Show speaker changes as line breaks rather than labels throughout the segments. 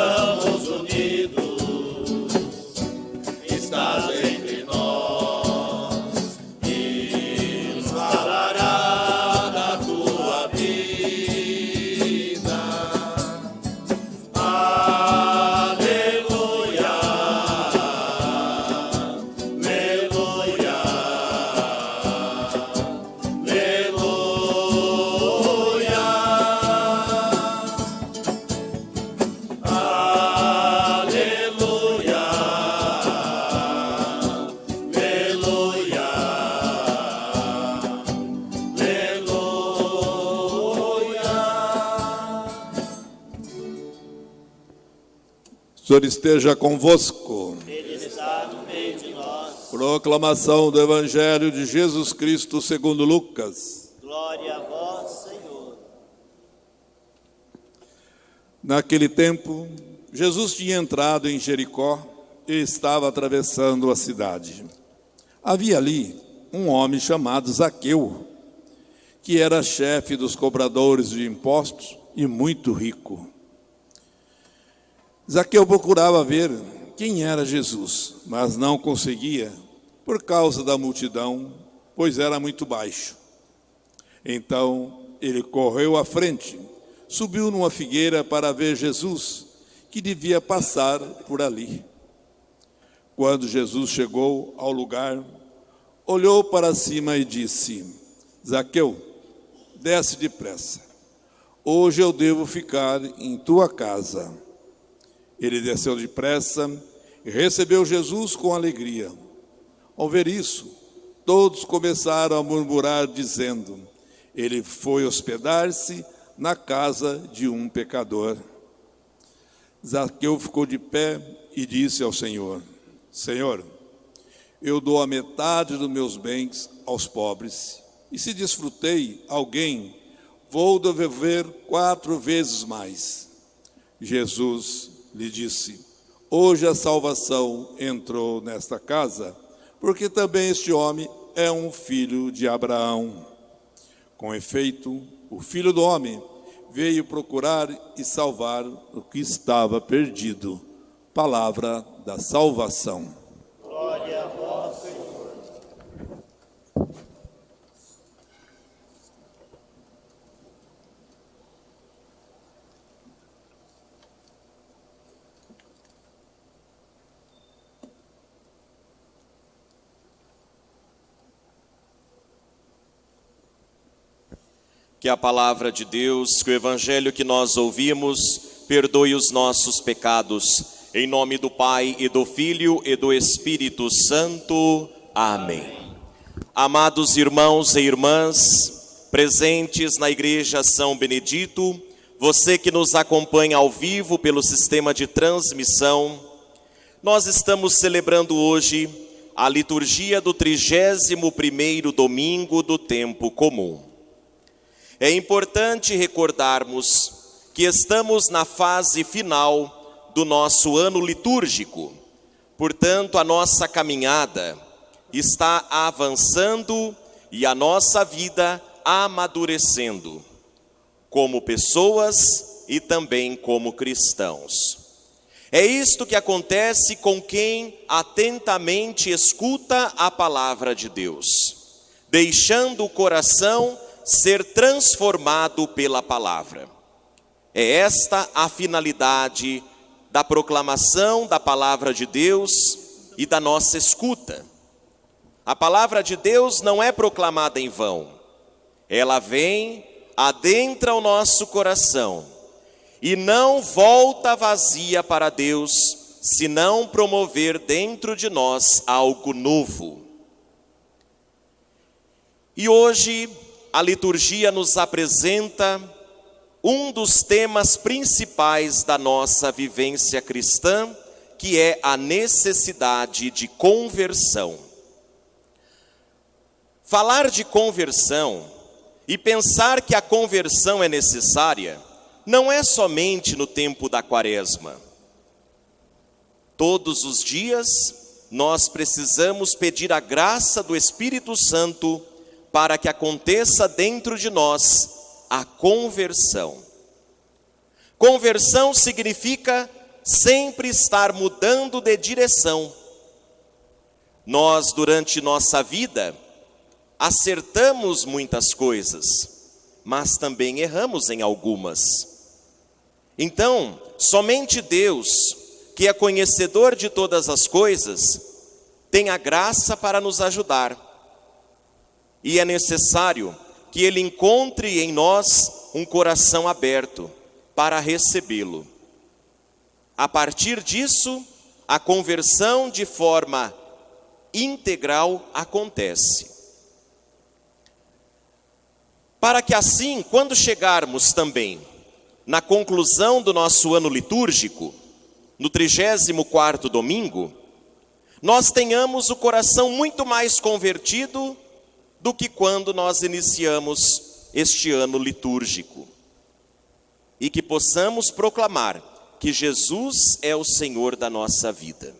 estamos unidos. Senhor esteja convosco.
Ele está no meio de nós.
Proclamação do Evangelho de Jesus Cristo segundo Lucas.
Glória a vós, Senhor.
Naquele tempo, Jesus tinha entrado em Jericó e estava atravessando a cidade. Havia ali um homem chamado Zaqueu, que era chefe dos cobradores de impostos e muito rico. Zaqueu procurava ver quem era Jesus, mas não conseguia por causa da multidão, pois era muito baixo. Então ele correu à frente, subiu numa figueira para ver Jesus, que devia passar por ali. Quando Jesus chegou ao lugar, olhou para cima e disse: Zaqueu, desce depressa. Hoje eu devo ficar em tua casa. Ele desceu depressa e recebeu Jesus com alegria. Ao ver isso, todos começaram a murmurar, dizendo: Ele foi hospedar-se na casa de um pecador. Zaqueu ficou de pé e disse ao Senhor: Senhor, eu dou a metade dos meus bens aos pobres, e se desfrutei alguém, vou devolver quatro vezes mais. Jesus lhe disse: Hoje a salvação entrou nesta casa, porque também este homem é um filho de Abraão. Com efeito, o filho do homem veio procurar e salvar o que estava perdido. Palavra da salvação.
Que a palavra de Deus, que o evangelho que nós ouvimos, perdoe os nossos pecados. Em nome do Pai e do Filho e do Espírito Santo. Amém. Amados irmãos e irmãs, presentes na Igreja São Benedito, você que nos acompanha ao vivo pelo sistema de transmissão, nós estamos celebrando hoje a liturgia do 31º domingo do tempo comum. É importante recordarmos que estamos na fase final do nosso ano litúrgico. Portanto, a nossa caminhada está avançando e a nossa vida amadurecendo, como pessoas e também como cristãos. É isto que acontece com quem atentamente escuta a palavra de Deus, deixando o coração ser transformado pela palavra. É esta a finalidade da proclamação da palavra de Deus e da nossa escuta. A palavra de Deus não é proclamada em vão. Ela vem, adentra o nosso coração e não volta vazia para Deus, se não promover dentro de nós algo novo. E hoje a liturgia nos apresenta um dos temas principais da nossa vivência cristã, que é a necessidade de conversão. Falar de conversão e pensar que a conversão é necessária não é somente no tempo da quaresma. Todos os dias nós precisamos pedir a graça do Espírito Santo para que aconteça dentro de nós a conversão. Conversão significa sempre estar mudando de direção. Nós, durante nossa vida, acertamos muitas coisas, mas também erramos em algumas. Então, somente Deus, que é conhecedor de todas as coisas, tem a graça para nos ajudar e é necessário que Ele encontre em nós um coração aberto para recebê-lo. A partir disso, a conversão de forma integral acontece. Para que assim, quando chegarmos também na conclusão do nosso ano litúrgico, no 34º domingo, nós tenhamos o coração muito mais convertido do que quando nós iniciamos este ano litúrgico. E que possamos proclamar que Jesus é o Senhor da nossa vida.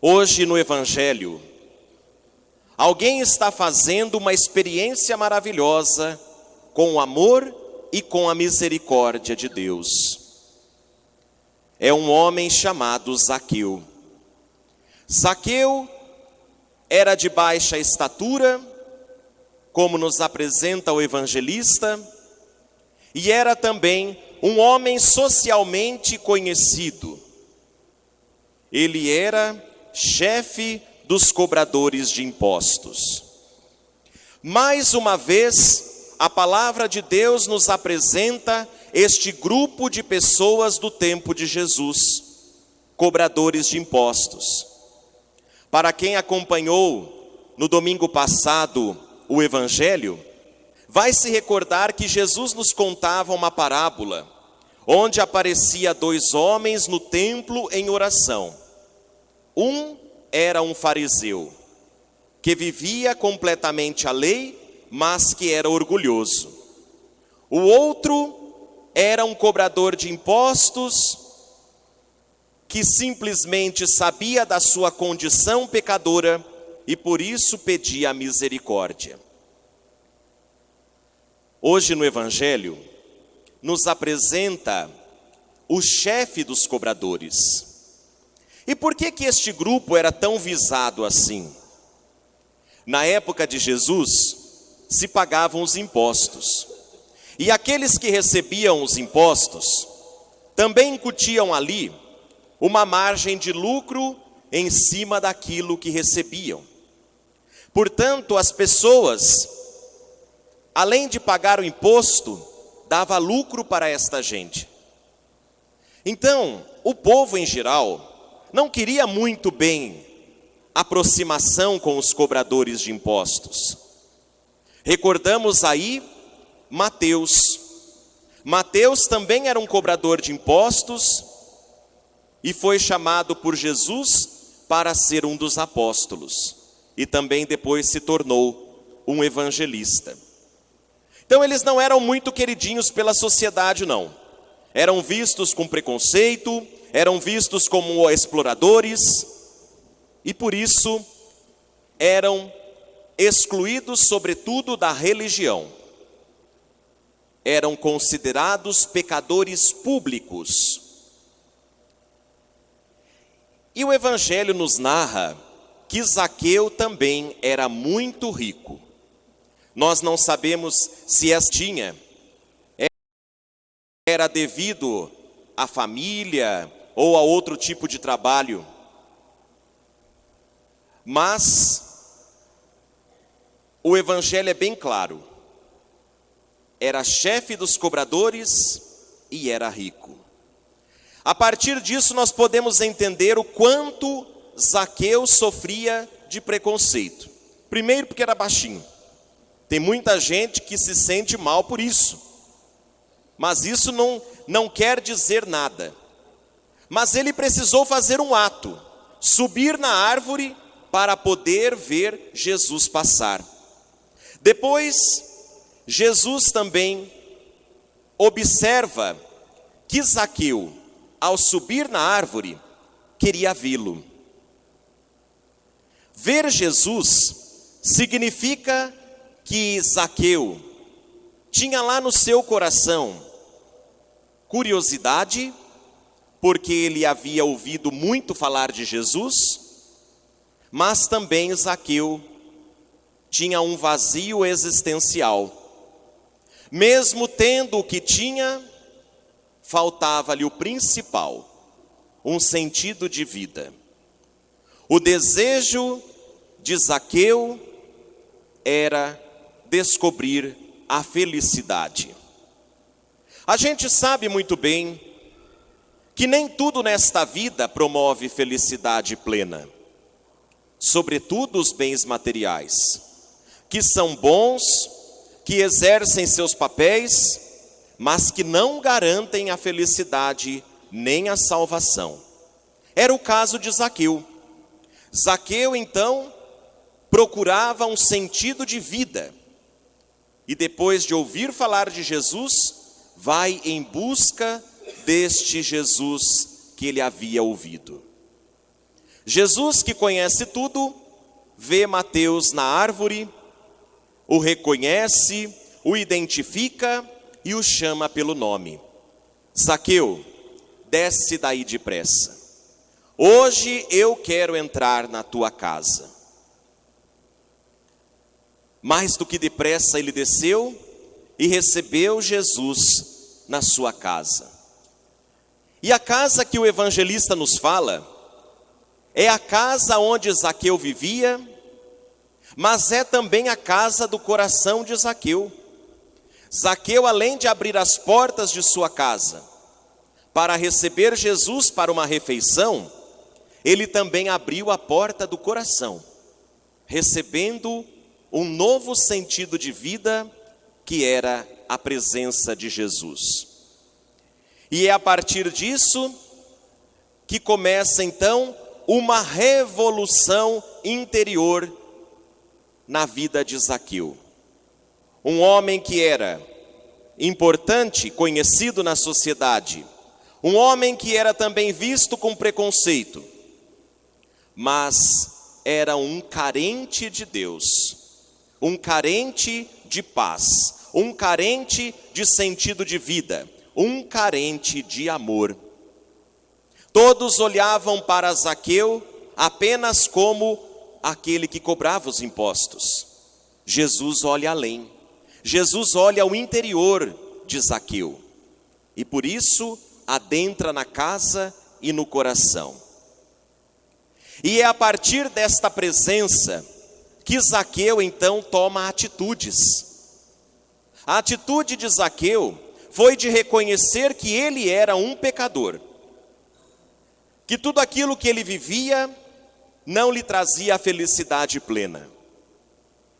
Hoje no Evangelho, alguém está fazendo uma experiência maravilhosa com o amor e com a misericórdia de Deus. É um homem chamado Zaqueu. Zaqueu era de baixa estatura, como nos apresenta o evangelista, e era também um homem socialmente conhecido. Ele era chefe dos cobradores de impostos. Mais uma vez, a palavra de Deus nos apresenta este grupo de pessoas do tempo de Jesus, cobradores de impostos. Para quem acompanhou no domingo passado o Evangelho, vai se recordar que Jesus nos contava uma parábola, onde aparecia dois homens no templo em oração. Um era um fariseu, que vivia completamente a lei, mas que era orgulhoso. O outro era um cobrador de impostos, que simplesmente sabia da sua condição pecadora e por isso pedia misericórdia. Hoje no Evangelho, nos apresenta o chefe dos cobradores. E por que que este grupo era tão visado assim? Na época de Jesus, se pagavam os impostos. E aqueles que recebiam os impostos também incutiam ali uma margem de lucro em cima daquilo que recebiam. Portanto, as pessoas, além de pagar o imposto, dava lucro para esta gente. Então, o povo em geral não queria muito bem aproximação com os cobradores de impostos. Recordamos aí Mateus. Mateus também era um cobrador de impostos e foi chamado por Jesus para ser um dos apóstolos e também depois se tornou um evangelista. Então eles não eram muito queridinhos pela sociedade, não. Eram vistos com preconceito, eram vistos como exploradores e por isso eram excluídos, sobretudo, da religião. Eram considerados pecadores públicos. E o Evangelho nos narra que Zaqueu também era muito rico. Nós não sabemos se essa tinha era devido à família ou a outro tipo de trabalho. Mas o evangelho é bem claro. Era chefe dos cobradores e era rico. A partir disso nós podemos entender o quanto Zaqueu sofria de preconceito. Primeiro porque era baixinho. Tem muita gente que se sente mal por isso. Mas isso não, não quer dizer nada. Mas ele precisou fazer um ato, subir na árvore para poder ver Jesus passar. Depois, Jesus também observa que Zaqueu, ao subir na árvore, queria vê-lo. Ver Jesus significa que Zaqueu tinha lá no seu coração curiosidade, porque ele havia ouvido muito falar de Jesus, mas também Zaqueu tinha um vazio existencial. Mesmo tendo o que tinha, faltava-lhe o principal, um sentido de vida. O desejo de Zaqueu era descobrir a felicidade. A gente sabe muito bem que nem tudo nesta vida promove felicidade plena, sobretudo os bens materiais, que são bons, que exercem seus papéis, mas que não garantem a felicidade nem a salvação. Era o caso de Zaqueu. Zaqueu, então, procurava um sentido de vida. E depois de ouvir falar de Jesus, vai em busca deste Jesus que ele havia ouvido. Jesus, que conhece tudo, vê Mateus na árvore, o reconhece, o identifica e o chama pelo nome. Zaqueu, desce daí depressa. Hoje eu quero entrar na tua casa. Mais do que depressa ele desceu e recebeu Jesus na sua casa. E a casa que o evangelista nos fala é a casa onde Zaqueu vivia, mas é também a casa do coração de Zaqueu. Zaqueu, além de abrir as portas de sua casa para receber Jesus para uma refeição, ele também abriu a porta do coração, recebendo um novo sentido de vida que era a presença de Jesus. E é a partir disso que começa então uma revolução interior na vida de Zaqueu. Um homem que era importante, conhecido na sociedade, um homem que era também visto com preconceito, mas era um carente de Deus, um carente de paz, um carente de sentido de vida, um carente de amor. Todos olhavam para Zaqueu apenas como aquele que cobrava os impostos. Jesus olha além. Jesus olha ao interior de Zaqueu. E por isso adentra na casa e no coração. E é a partir desta presença que Zaqueu então toma atitudes. A atitude de Zaqueu foi de reconhecer que ele era um pecador, que tudo aquilo que ele vivia não lhe trazia a felicidade plena.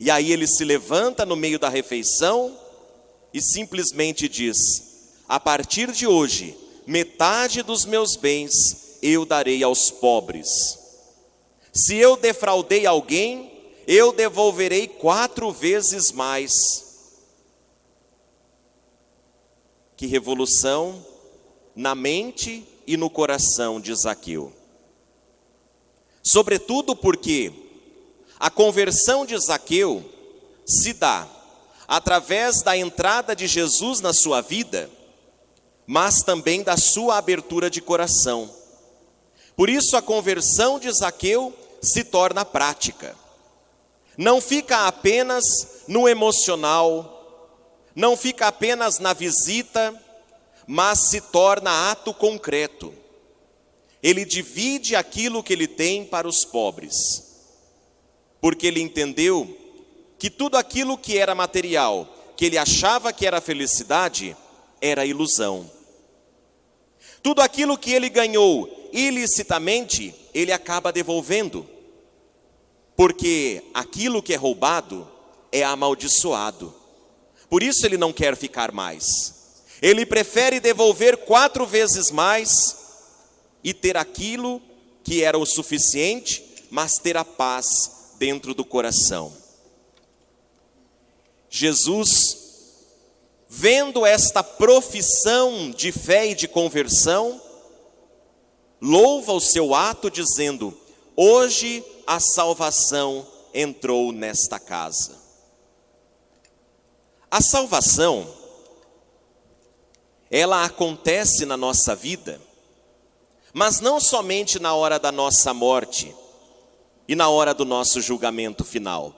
E aí ele se levanta no meio da refeição e simplesmente diz: A partir de hoje, metade dos meus bens eu darei aos pobres. Se eu defraudei alguém, eu devolverei quatro vezes mais. Que revolução na mente e no coração de Zaqueu. Sobretudo porque a conversão de Zaqueu se dá através da entrada de Jesus na sua vida, mas também da sua abertura de coração. Por isso a conversão de Zaqueu se torna prática. Não fica apenas no emocional, não fica apenas na visita, mas se torna ato concreto. Ele divide aquilo que ele tem para os pobres, porque ele entendeu que tudo aquilo que era material, que ele achava que era felicidade, era ilusão. Tudo aquilo que ele ganhou ilicitamente, ele acaba devolvendo, porque aquilo que é roubado é amaldiçoado. Por isso ele não quer ficar mais. Ele prefere devolver quatro vezes mais e ter aquilo que era o suficiente, mas ter a paz dentro do coração. Jesus, vendo esta profissão de fé e de conversão, louva o seu ato, dizendo: Hoje a salvação entrou nesta casa. A salvação, ela acontece na nossa vida mas não somente na hora da nossa morte e na hora do nosso julgamento final.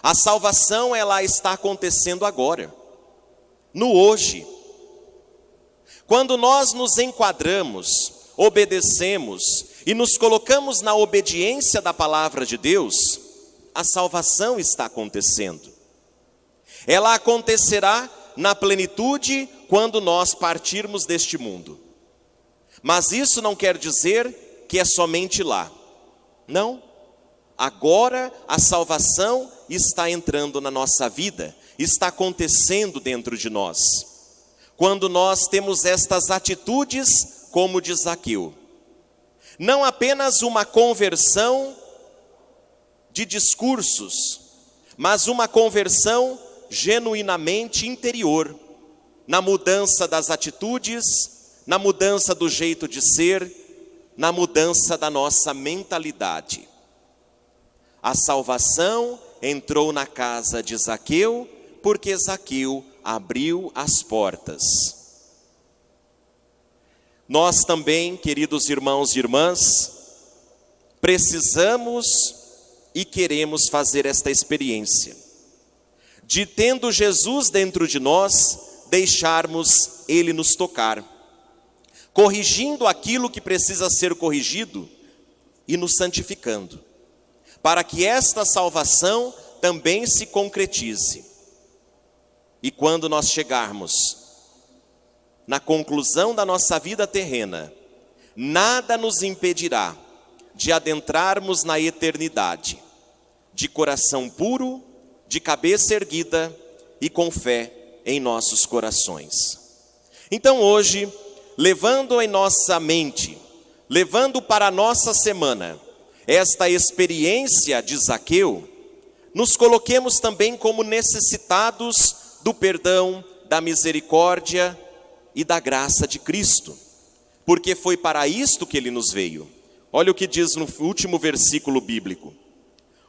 A salvação ela está acontecendo agora, no hoje. Quando nós nos enquadramos, obedecemos e nos colocamos na obediência da palavra de Deus, a salvação está acontecendo. Ela acontecerá na plenitude quando nós partirmos deste mundo. Mas isso não quer dizer que é somente lá. Não. Agora a salvação está entrando na nossa vida, está acontecendo dentro de nós. quando nós temos estas atitudes como de Zaqueu. Não apenas uma conversão de discursos, mas uma conversão genuinamente interior, na mudança das atitudes, na mudança do jeito de ser, na mudança da nossa mentalidade. A salvação entrou na casa de Zaqueu, porque Zaqueu abriu as portas. Nós também, queridos irmãos e irmãs, precisamos e queremos fazer esta experiência de tendo Jesus dentro de nós, deixarmos ele nos tocar, corrigindo aquilo que precisa ser corrigido e nos santificando, para que esta salvação também se concretize. E quando nós chegarmos na conclusão da nossa vida terrena, nada nos impedirá de adentrarmos na eternidade, de coração puro de cabeça erguida e com fé em nossos corações. Então hoje, levando em nossa mente, levando para a nossa semana esta experiência de Zaqueu, nos coloquemos também como necessitados do perdão, da misericórdia e da graça de Cristo, porque foi para isto que ele nos veio. Olha o que diz no último versículo bíblico: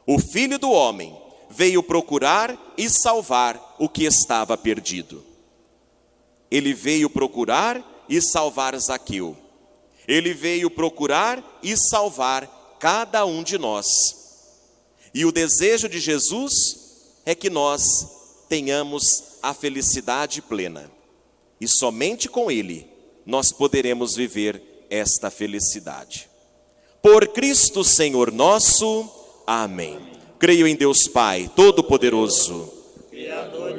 O filho do homem veio procurar e salvar o que estava perdido. Ele veio procurar e salvar Zaqueu. Ele veio procurar e salvar cada um de nós. E o desejo de Jesus é que nós tenhamos a felicidade plena. E somente com Ele nós poderemos viver esta felicidade. Por Cristo Senhor nosso. Amém. Creio em Deus Pai, Todo-Poderoso.